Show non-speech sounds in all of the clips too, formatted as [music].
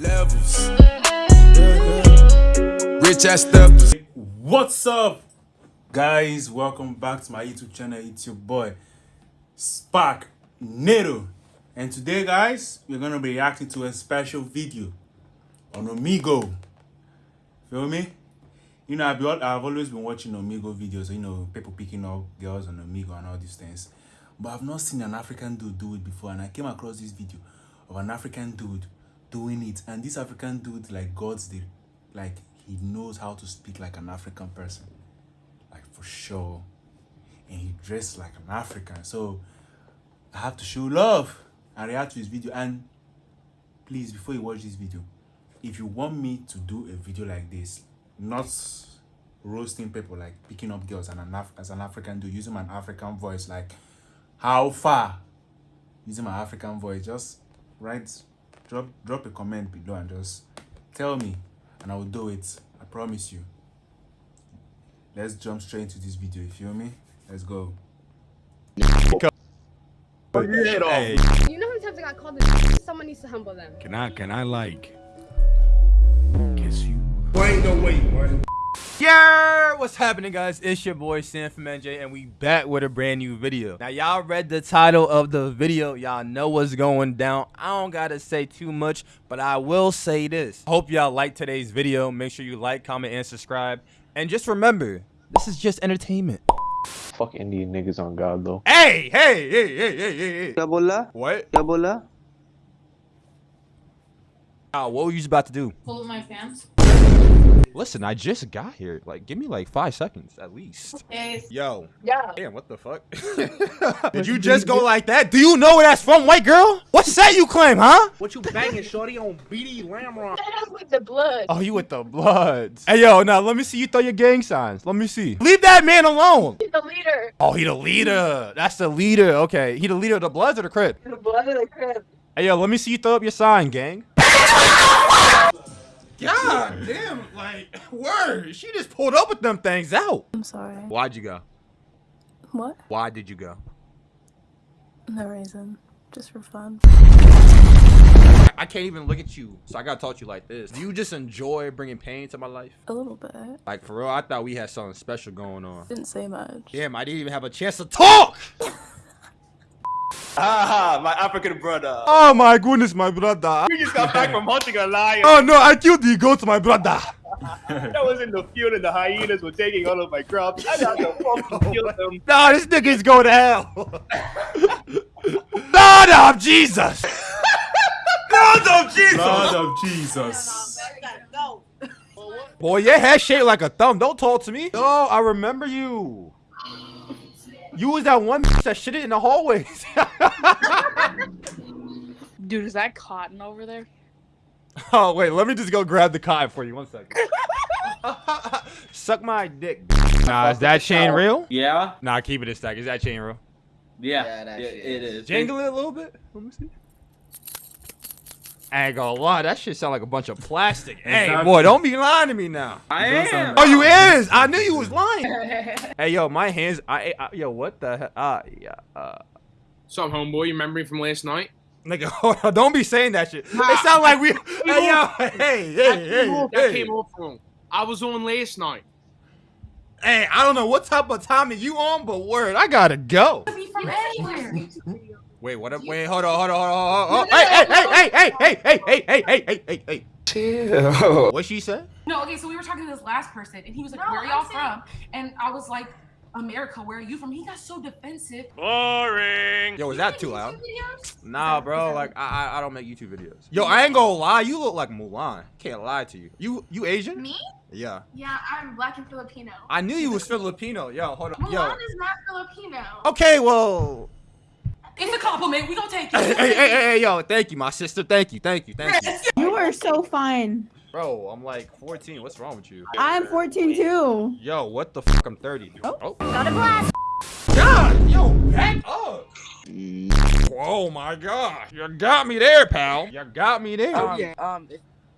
Levels. Mm-hmm. Rich ass stuff. What's up, guys? Welcome back to my YouTube channel. It's your boy Spark Nero, and today, guys, we're gonna be reacting to a special video on Omigo. Feel me? You know, I've, I've always been watching Omigo videos. You know, people picking up girls on Omigo and all these things, but I've not seen an African dude do it before. And I came across this video of an African dude doing it, and this African dude, like God's the, like he knows how to speak like an African person, like for sure, and he dressed like an African. So I have to show love. And react to his video. And please, before you watch this video, if you want me to do a video like this, not roasting people like picking up girls and an Af as an African dude using my African voice, like how far? Using my African voice, just write, drop, drop a comment below and just tell me, and I will do it. I promise you. Let's jump straight into this video. You feel me? Let's go. Hey, You know how many times I got called a Someone needs to humble them. can I can I like kiss you? Yeah, what's happening guys? It's your boy Sam from NJ and we back with a brand new video. Now y'all read the title of the video, y'all know what's going down. I don't gotta say too much, but I will say this. Hope y'all like today's video. Make sure you like, comment, and subscribe. And just remember, this is just entertainment. Fuck Indian niggas on God though. Hey, hey, hey, hey, hey, hey, hey. What? What? Ah, what were you about to do? Pull up my pants. Listen, I just got here. Like, give me like five seconds at least. Hey, Yo. Yeah. Damn, what the fuck? [laughs] Did you just go like that? Do you know where that's from, white girl? What set you claim, huh? What you banging, shorty, on BD Lamron? with the blood. Oh, you with the bloods. Hey, yo, now let me see you throw your gang signs. Let me see. Leave that man alone. He's the leader. Oh, he the leader. That's the leader. Okay, he the leader of the bloods or the crib? The blood of the crib. Hey, yo, let me see you throw up your sign, gang. [laughs] God damn, like, [laughs] word. She just pulled up with them things out. I'm sorry. Why'd you go? What? Why did you go? No reason. Just for fun. I can't even look at you, so I gotta talk to you like this. Do you just enjoy bringing pain to my life? A little bit. Like, for real, I thought we had something special going on. Didn't say much. Damn, I didn't even have a chance to talk! [laughs] Ah, my African brother. Oh my goodness, my brother. We just got back from hunting a lion. Oh no, I killed the goat, my brother. [laughs] that was in the field and the hyenas were taking all of my crops. I had [laughs] to fucking kill them. Nah, this nigga's going to hell. [laughs] Lord of Jesus. Lord of Jesus. Lord of Jesus. Boy, your head shaped like a thumb. Don't talk to me. Oh, I remember you. You was that one that shit it in the hallways. [laughs] dude, is that cotton over there? [laughs] oh, wait, let me just go grab the cotton for you. One second. [laughs] Suck my dick. Nah, is that chain real? Yeah? Nah, keep it a stack. Is that chain real? Yeah, it, it is. Jangle it a little bit. Let me see. I ain't gonna lie, that shit sound like a bunch of plastic. Hey, boy, don't be lying to me now. I It does sound am. Oh, you is? I knew you was lying. [laughs] hey, yo, my hands. I, I yo, what the hell? Uh, yeah, uh, So, homeboy, you remember me from last night? nigga, [laughs] hold on, don't be saying that shit. It sound like we. [laughs] Hey, yo, hey, hey, hey, That hey. came off wrong. I was on last night. Hey, I don't know what type of timing you on, but word, I gotta go. Be from anywhere. Wait, what? Up? Wait, hold on, hold on, hold on, hold on. Hey, hey, hey, hey, hey, hey, hey, hey, hey, hey, hey, hey. Chill. What she said? No, okay, so we were talking to this last person, and he was like, No, "Where y'all from?" And I was like, "America. Where are you from?" He got so defensive. Boring. Yo, was that too loud? Nah, bro. Like, I, I, I don't make YouTube videos. Yo, I ain't gonna lie. You look like Mulan. Can't lie to you. You, you Asian? Me? Yeah. Yeah, I'm black and Filipino. I knew you was Filipino. Yo, hold on. Yo. Mulan is not Filipino. Okay, well. It's a compliment. We don't take it. Hey, hey, hey, hey, hey, yo, thank you, my sister. Thank you, thank you, thank you. You are so fine. Bro, I'm like 14. What's wrong with you? I'm 14 too. Yo, what the fuck? I'm 30. Oh. Got a blast. God, yo, back up. Oh my god. You got me there, pal. You got me there. um, um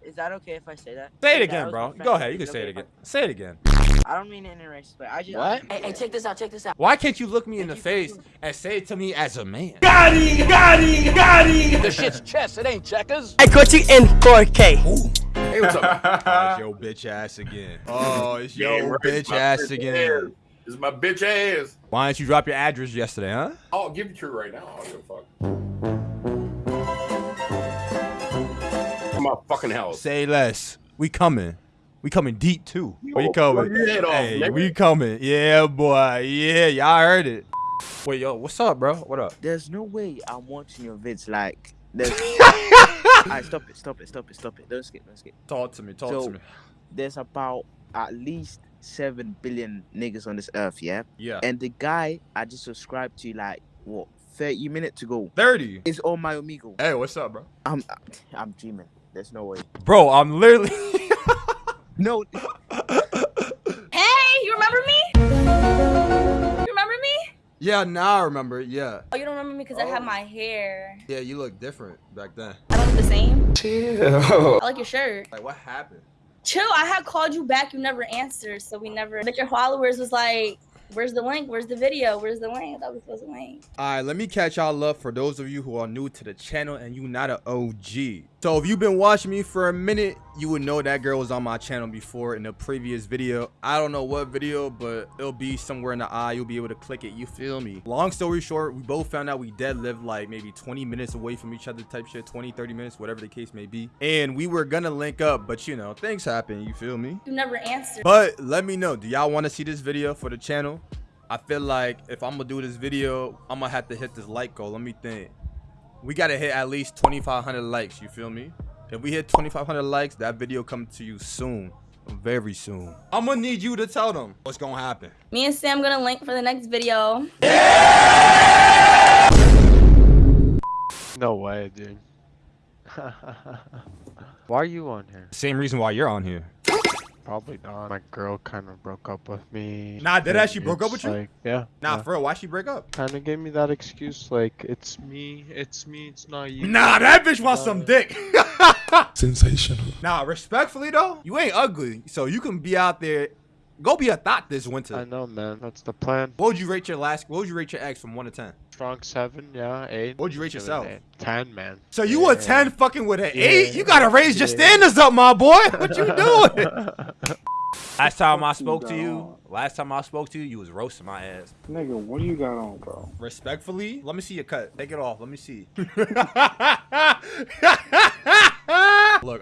is, is that okay if I say that Say it That again, bro. my Go ahead. You can say it again. Say it again. I don't mean it in a racist. way. I just What? Hey, hey, check this out. Check this out. Why can't you look me in the face and say it to me as a man? The shit's chess, it ain't checkers. I got you in 4K. Hey, what's up? Oh, [laughs] it's your bitch ass again. Oh, it's your Yeah, right, bitch ass bitch again. This is my bitch ass. Why didn't you drop your address yesterday, huh? I'll give it to you right now. I don't give a fuck. My fucking house. Say less. We coming. We coming deep too. We coming. blow your head off, hey, we coming. Yeah, boy. Yeah, y'all heard it. Wait, yo, what's up, bro? What up? There's no way I'm watching your vids like. There's. [laughs] Alright, stop it, stop it, stop it, stop it. Don't skip, don't skip. Talk to me. Talk So- to me. There's about at least seven billion niggas on this earth, yeah. Yeah. And the guy I just subscribed to like what 30 minutes ago Thirty. is all my amigo. Hey, what's up, bro? I'm I'm dreaming. There's no way. Bro, I'm literally. [laughs] No, Hey, you remember me? You remember me? yeah, now I remember. Yeah. Oh, you don't remember me because I had oh. my hair. Yeah, you look different back then. I look the same. Chill. I like your shirt. Like, what happened? Chill. I had called you back. You never answered, so we never. Like your followers was like, "Where's the link? Where's the video? Where's the link?" That was we supposed to link. Alright, let me catch y'all up for those of you who are new to the channel and you not an OG. So if you've been watching me for a minute, you would know that girl was on my channel before in the previous video. I don't know what video, but it'll be somewhere in the eye. You'll be able to click it. You feel me? Long story short, we both found out we dead lived like maybe 20 minutes away from each other type shit. 20, 30 minutes, whatever the case may be. And we were gonna link up, but you know, things happen. You feel me? You never answered. But let me know, do y'all want to see this video for the channel? I feel like if I'm gonna do this video, I'm gonna have to hit this like goal. Let me think. We gotta hit at least 2,500 likes. You feel me? If we hit 2,500 likes, that video come to you soon, very soon. I'm gonna need you to tell them what's gonna happen. Me and Sam gonna link for the next video. [laughs] No way, dude. [laughs] Why are you on here? Same reason why you're on here. Probably not. My girl kind of broke up with me. Nah, did and she broke up it's with you? Like, yeah. Nah, yeah. for real, why she break up? Kind of gave me that excuse, like it's me, it's me, it's not you. Nah, that bitch wants some uh, dick. [laughs] Sensational. nah, respectfully though, you ain't ugly, so you can be out there. Go be a thought this winter. I know, man. That's the plan. What would you rate your last? What would you rate your ex from one to ten? Strong seven, yeah, eight. What would you rate yourself? eight. Ten, man. So you a Yeah. ten fucking with an Yeah. eight? You gotta raise your Yeah. standards up, my boy. What you [laughs] doing? last time I spoke to you, last time I spoke to you, you was roasting my ass. Nigga, what do you got on, bro? Respectfully, let me see your cut. Take it off. Let me see. [laughs] Look,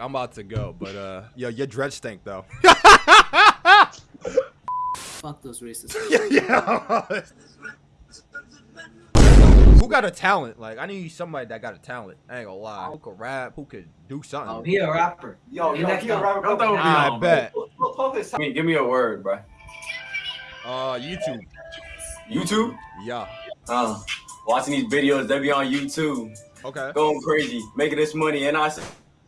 I'm about to go, but uh, yo, your dread stink though. [laughs] Fuck those racists. yeah. Who got a talent? Like, I need somebody that got a talent. I ain't gonna lie. Who could rap? Who could do something? Oh, he a rapper. Yo, He yo, next he a up. rapper. Don't throw me I on, bet. Give me, give me a word, bro. Uh, YouTube. YouTube? Yeah. Uh, watching these videos, they be on YouTube. Okay. Going crazy, making this money, and I say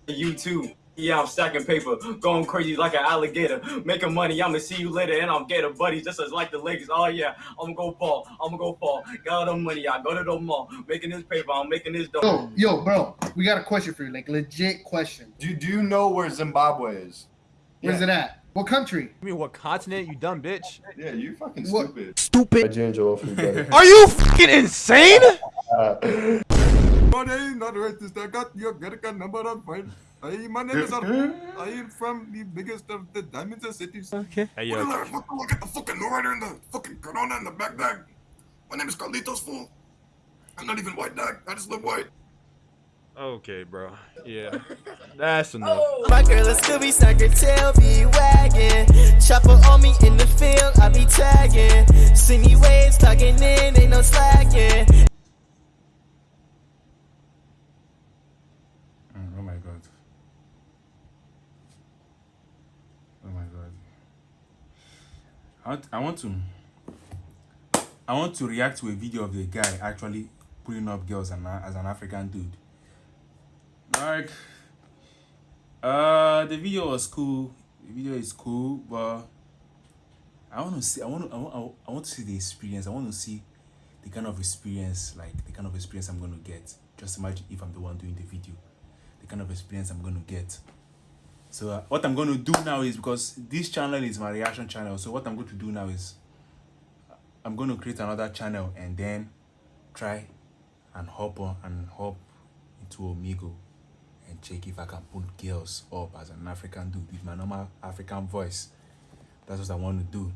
YouTube. Yeah, I'm stacking paper, going crazy like an alligator, making money. I'ma see you later, and I'm gator buddies, just as like the Lakers. Oh yeah, I'ma go fall, I'ma go fall. Got all the money, I go to the mall, making this paper, I'm making this dough. Yo, yo, bro, we got a question for you, like legit question. Do, do you know where Zimbabwe is? Where's it at? What country? I mean, what continent? You dumb bitch. Yeah, you fucking What? stupid. Stupid. Ginger off you, brother. [laughs] Are you fucking insane? But I not racist. I got your American number on file. I, my name is Arun. I am from the biggest of the diamonds and cities. Okay. Hey, yo. Look, look, look at the fucking rider in the fucking Corona in the back bag. My name is Carlitos Fool. I'm not even white dog. I just look white. Okay, bro. Yeah. That's enough. Oh. My girl a Scooby Snacker tail be wagging. Chopper on me in the field, I be tagging. See me waves tugging in, ain't no slacking. Mm, Oh my god. Oh my god. I want, I want to I want to react to a video of the guy actually putting up girls as an, as an African dude. Like uh the video was cool. The video is cool, but I want to see I want to I want, I want to see the experience. I want to see the kind of experience like the kind of experience I'm going to get. Just imagine if I'm the one doing the video the kind of experience I'm going to get. So uh, what I'm going to do now is because this channel is my reaction channel. So what I'm going to do now is I'm going to create another channel and then try and hop on and hop into Omigo and check if I can put girls up as an African dude with my normal African voice. That's what I want to do.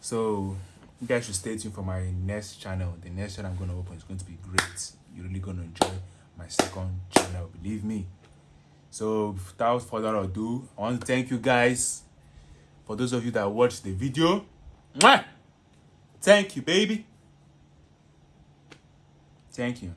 So you guys should stay tuned for my next channel. The next channel I'm going to open is going to be great. You're really going to enjoy my second channel, believe me. So without further ado, I want to thank you guys for those of you that watched the video. Thank you, baby. Thank you.